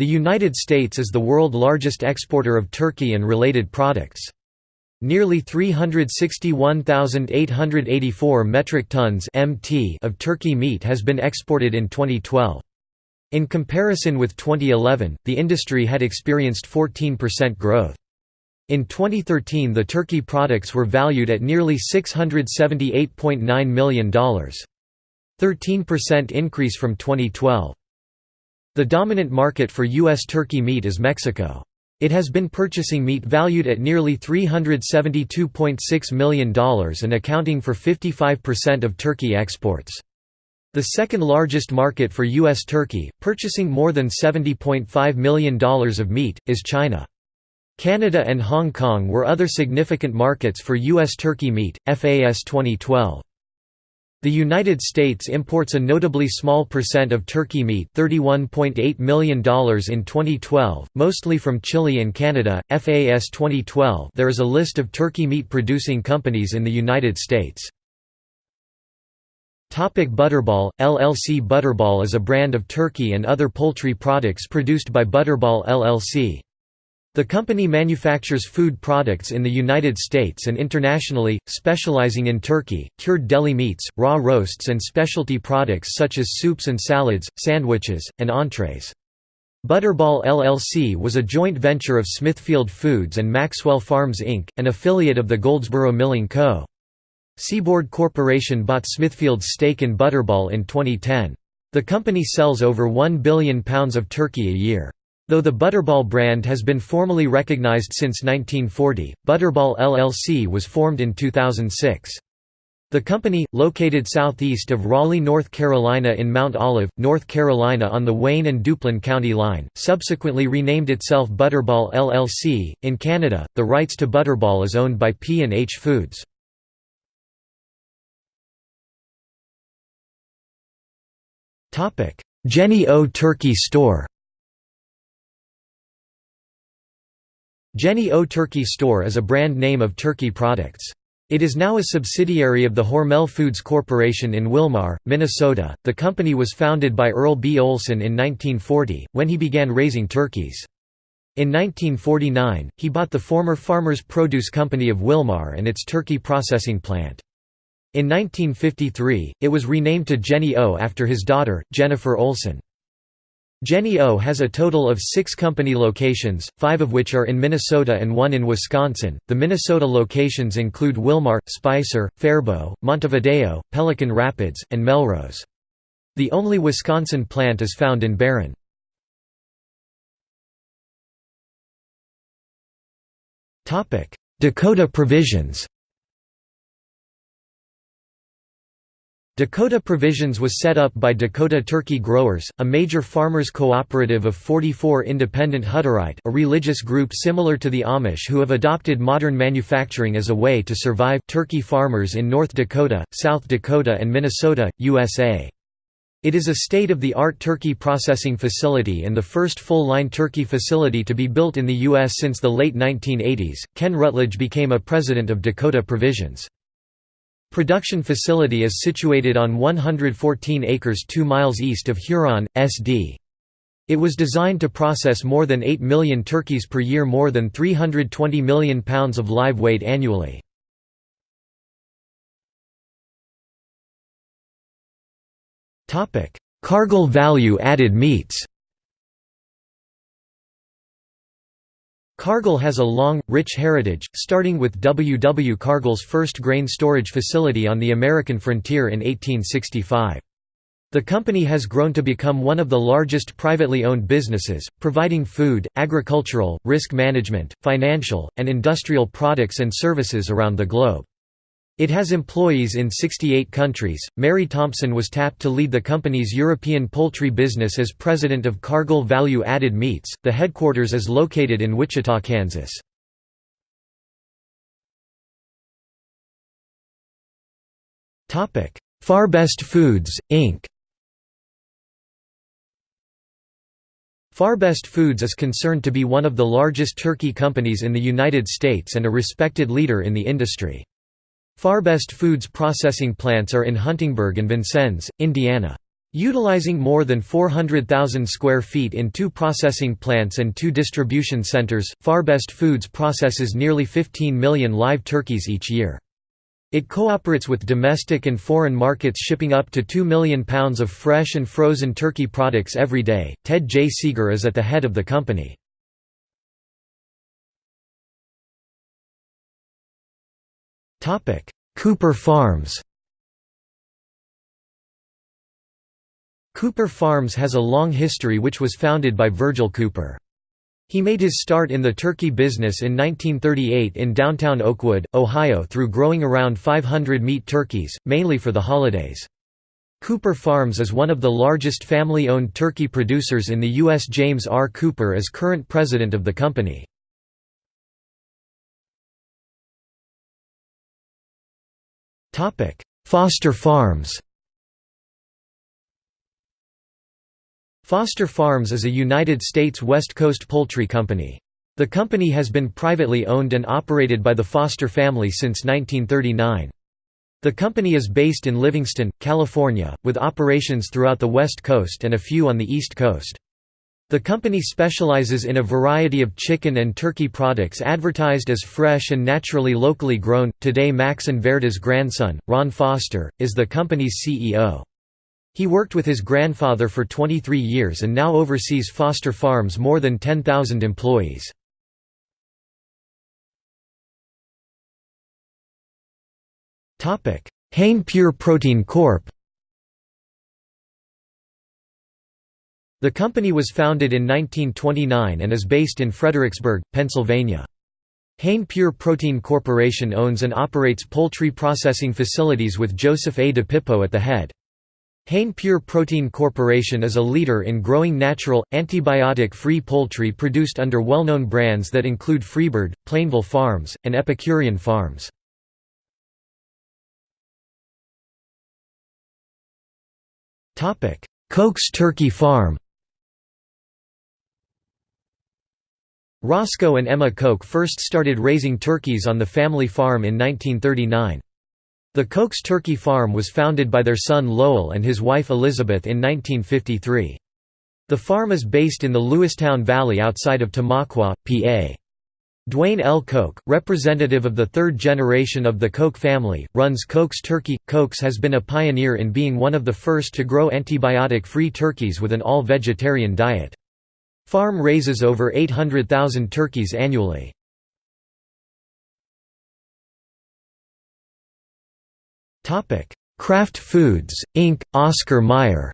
The United States is the world largest exporter of turkey and related products. Nearly 361,884 metric tons (mt) of turkey meat has been exported in 2012. In comparison with 2011, the industry had experienced 14% growth. In 2013 the turkey products were valued at nearly $678.9 million. 13% increase from 2012. The dominant market for U.S. turkey meat is Mexico. It has been purchasing meat valued at nearly $372.6 million and accounting for 55% of turkey exports. The second largest market for U.S. turkey, purchasing more than $70.5 million of meat, is China. Canada and Hong Kong were other significant markets for U.S. turkey meat, FAS 2012. The United States imports a notably small percent of turkey meat $31.8 million in 2012, mostly from Chile and Canada. FAS 2012 There is a list of turkey meat producing companies in the United States. Topic Butterball, LLC Butterball is a brand of turkey and other poultry products produced by Butterball LLC. The company manufactures food products in the United States and internationally, specializing in turkey, cured deli meats, raw roasts and specialty products such as soups and salads, sandwiches, and entrees. Butterball LLC was a joint venture of Smithfield Foods and Maxwell Farms Inc., an affiliate of the Goldsboro Milling Co. Seaboard Corporation bought Smithfield's stake in Butterball in 2010. The company sells over 1 billion pounds of turkey a year. Though the Butterball brand has been formally recognized since 1940, Butterball LLC was formed in 2006. The company, located southeast of Raleigh, North Carolina in Mount Olive, North Carolina on the Wayne and Duplin County line, subsequently renamed itself Butterball LLC. In Canada, the rights to Butterball is owned by P&H Foods. Jennie O Turkey Store Jennie O Turkey Store is a brand name of turkey products. It is now a subsidiary of the Hormel Foods Corporation in Willmar, Minnesota. The company was founded by Earl B. Olson in 1940, when he began raising turkeys. In 1949, he bought the former Farmers Produce Company of Willmar and its turkey processing plant. In 1953, it was renamed to Jennie O after his daughter, Jennifer Olson. Jennie O has a total of six company locations, five of which are in Minnesota and one in Wisconsin. The Minnesota locations include Willmar, Spicer, Faribault, Montevideo, Pelican Rapids, and Melrose. The only Wisconsin plant is found in Barron. Dakota Provisions Dakota Provisions was set up by Dakota Turkey Growers, a major farmers cooperative of 44 independent Hutterite a religious group similar to the Amish who have adopted modern manufacturing as a way to survive turkey farmers in North Dakota, South Dakota and Minnesota, USA. It is a state-of-the-art turkey processing facility and the first full-line turkey facility to be built in the U.S. since the late 1980s. Ken Rutledge became a president of Dakota Provisions. Production facility is situated on 114 acres 2 miles east of Huron, SD. It was designed to process more than 8 million turkeys per year more than 320 million pounds of live weight annually. Cargill value added meats Cargill has a long, rich heritage, starting with W. W. Cargill's first grain storage facility on the American frontier in 1865. The company has grown to become one of the largest privately owned businesses, providing food, agricultural, risk management, financial, and industrial products and services around the globe. It has employees in 68 countries. Mary Thompson was tapped to lead the company's European poultry business as president of Cargill Value Added Meats. The headquarters is located in Wichita, Kansas. Topic: Farbest Foods, Inc. Farbest Foods is concerned to be one of the largest turkey companies in the United States and a respected leader in the industry. Farbest Foods processing plants are in Huntingburg and Vincennes, Indiana. Utilizing more than 400,000 square feet in two processing plants and two distribution centers, Farbest Foods processes nearly 15 million live turkeys each year. It cooperates with domestic and foreign markets shipping up to 2 million pounds of fresh and frozen turkey products every day. Ted J. Seger is at the head of the company. Cooper Farms Cooper Farms has a long history which was founded by Virgil Cooper. He made his start in the turkey business in 1938 in downtown Oakwood, Ohio through growing around 500 meat turkeys, mainly for the holidays. Cooper Farms is one of the largest family-owned turkey producers in the U.S. James R. Cooper is current president of the company. Foster Farms Foster Farms is a United States West Coast poultry company. The company has been privately owned and operated by the Foster family since 1939. The company is based in Livingston, California, with operations throughout the West Coast and a few on the East Coast. The company specializes in a variety of chicken and turkey products advertised as fresh and naturally locally grown. Today, Max and Verda's grandson, Ron Foster, is the company's CEO. He worked with his grandfather for 23 years and now oversees Foster Farms' more than 10,000 employees. Hain Pure Protein Corp. The company was founded in 1929 and is based in Fredericksburg, Pennsylvania. Hain Pure Protein Corporation owns and operates poultry processing facilities with Joseph A. DePippo at the head. Hain Pure Protein Corporation is a leader in growing natural, antibiotic-free poultry produced under well-known brands that include Freebird, Plainville Farms, and Epicurean Farms. Koch's Turkey Farm Roscoe and Emma Koch first started raising turkeys on the family farm in 1939. The Koch's Turkey Farm was founded by their son Lowell and his wife Elizabeth in 1953. The farm is based in the Lewistown Valley outside of Tamaqua, PA. Dwayne L. Koch, representative of the third generation of the Koch family, runs Koch's Turkey. Koch's has been a pioneer in being one of the first to grow antibiotic-free turkeys with an all-vegetarian diet. Farm raises over 800,000 turkeys annually. Kraft Foods, Inc., Oscar Mayer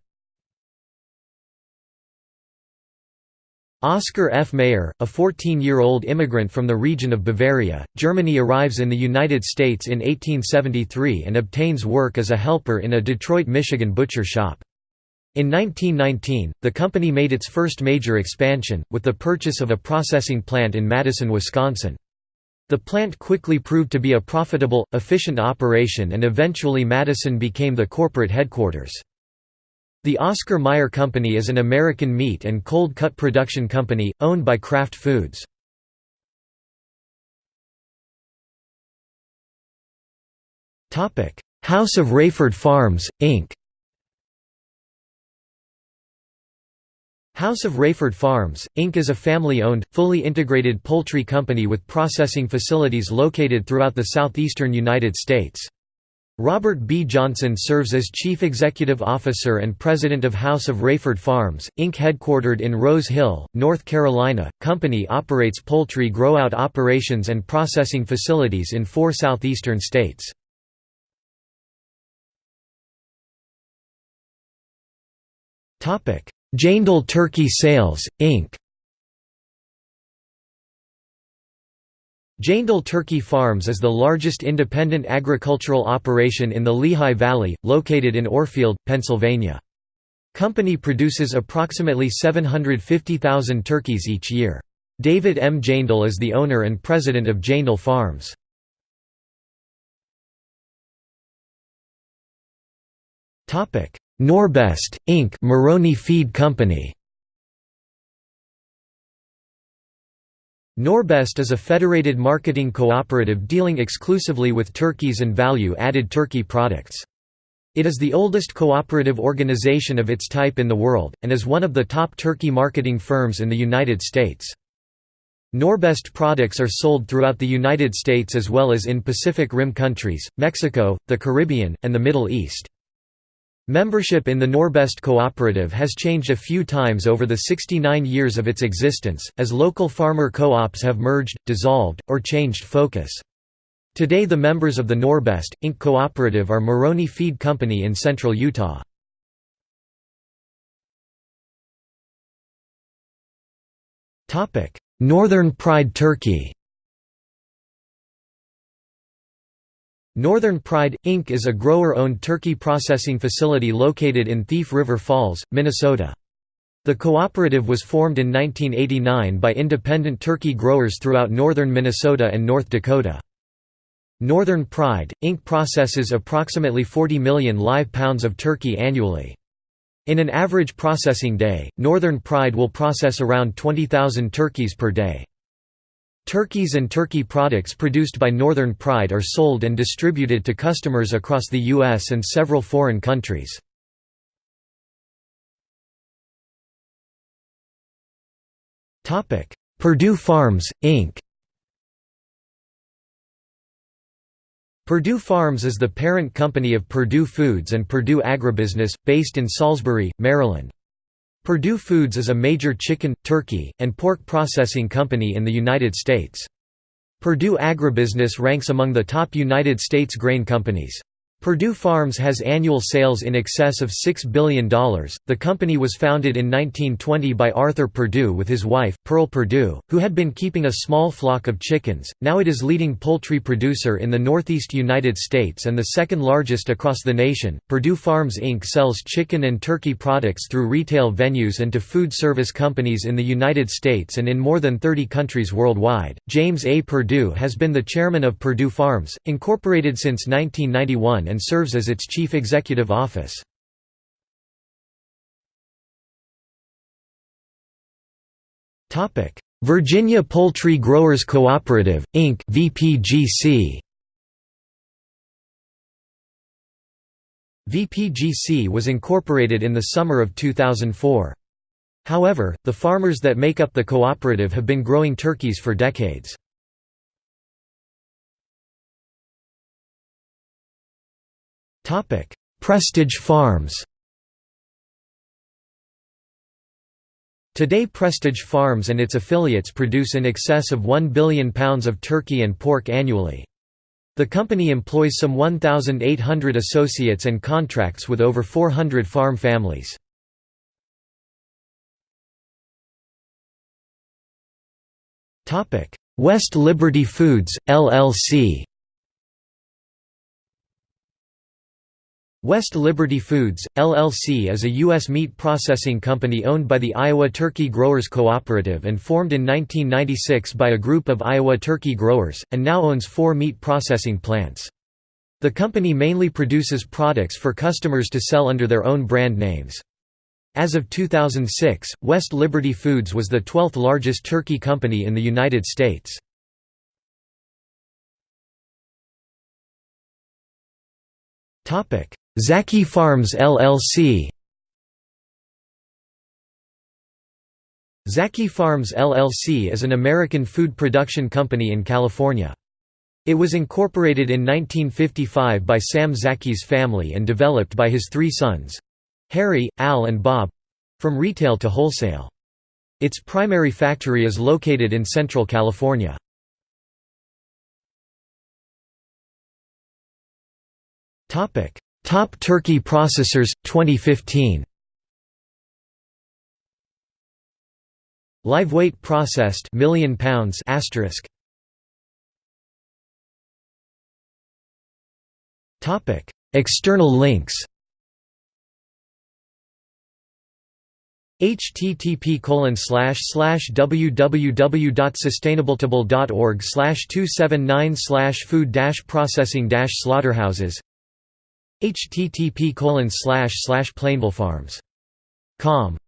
Oscar F. Mayer, a 14-year-old immigrant from the region of Bavaria, Germany arrives in the United States in 1873 and obtains work as a helper in a Detroit, Michigan butcher shop. In 1919, the company made its first major expansion, with the purchase of a processing plant in Madison, Wisconsin. The plant quickly proved to be a profitable, efficient operation and eventually Madison became the corporate headquarters. The Oscar Mayer Company is an American meat and cold-cut production company, owned by Kraft Foods. House of Raeford Farms, Inc. House of Raeford Farms, Inc. is a family-owned, fully integrated poultry company with processing facilities located throughout the southeastern United States. Robert B. Johnson serves as Chief Executive Officer and President of House of Raeford Farms, Inc. headquartered in Rose Hill, North Carolina. Company operates poultry grow-out operations and processing facilities in four southeastern states. Topic: Jaindl Turkey Sales, Inc. Jaindl Turkey Farms is the largest independent agricultural operation in the Lehigh Valley, located in Orefield, Pennsylvania. Company produces approximately 750,000 turkeys each year. David M. Jaindl is the owner and president of Jaindl Farms. Norbest, Inc. Moroni Feed Company Norbest is a federated marketing cooperative dealing exclusively with turkeys and value-added turkey products. It is the oldest cooperative organization of its type in the world, and is one of the top turkey marketing firms in the United States. Norbest products are sold throughout the United States as well as in Pacific Rim countries, Mexico, the Caribbean, and the Middle East. Membership in the Norbest Cooperative has changed a few times over the 69 years of its existence, as local farmer co-ops have merged, dissolved, or changed focus. Today the members of the Norbest, Inc. cooperative are Moroni Feed Company in central Utah. Northern Pride Turkey Northern Pride, Inc. is a grower-owned turkey processing facility located in Thief River Falls, Minnesota. The cooperative was formed in 1989 by independent turkey growers throughout northern Minnesota and North Dakota. Northern Pride, Inc. processes approximately 40 million live pounds of turkey annually. In an average processing day, Northern Pride will process around 20,000 turkeys per day. Turkeys and turkey products produced by Northern Pride are sold and distributed to customers across the U.S. and several foreign countries. Perdue Farms, Inc. Perdue Farms is the parent company of Perdue Foods and Perdue Agribusiness, based in Salisbury, Maryland. Perdue Foods is a major chicken, turkey, and pork processing company in the United States. Perdue Agribusiness ranks among the top United States grain companies. Perdue Farms has annual sales in excess of $6 billion. The company was founded in 1920 by Arthur Perdue with his wife, Pearl Perdue, who had been keeping a small flock of chickens. Now it is leading poultry producer in the northeast United States and the second largest across the nation. Perdue Farms Inc. sells chicken and turkey products through retail venues and to food service companies in the United States and in more than 30 countries worldwide. James A. Perdue has been the chairman of Perdue Farms, Incorporated since 1991 and serves as its chief executive office. Virginia Poultry Growers Cooperative, Inc. VPGC. VPGC was incorporated in the summer of 2004. However, the farmers that make up the cooperative have been growing turkeys for decades. Topic: Prestige Farms. Today Prestige Farms and its affiliates produce in excess of 1 billion pounds of turkey and pork annually. The company employs some 1,800 associates and contracts with over 400 farm families. West Liberty Foods, LLC West Liberty Foods, LLC is a U.S. meat processing company owned by the Iowa Turkey Growers Cooperative and formed in 1996 by a group of Iowa turkey growers, and now owns four meat processing plants. The company mainly produces products for customers to sell under their own brand names. As of 2006, West Liberty Foods was the 12th largest turkey company in the United States. Topic: Zacky Farms LLC Zacky Farms LLC is an American food production company in California. It was incorporated in 1955 by Sam Zacky's family and developed by his three sons—Harry, Al and Bob—from retail to wholesale. Its primary factory is located in Central California. Topic: Top turkey processors 2015. Live weight processed million pounds asterisk. Topic: External links. http www.sustainabletable.org slash 279 slash food processing slaughterhouses http colon slash slash plainvillefarms.com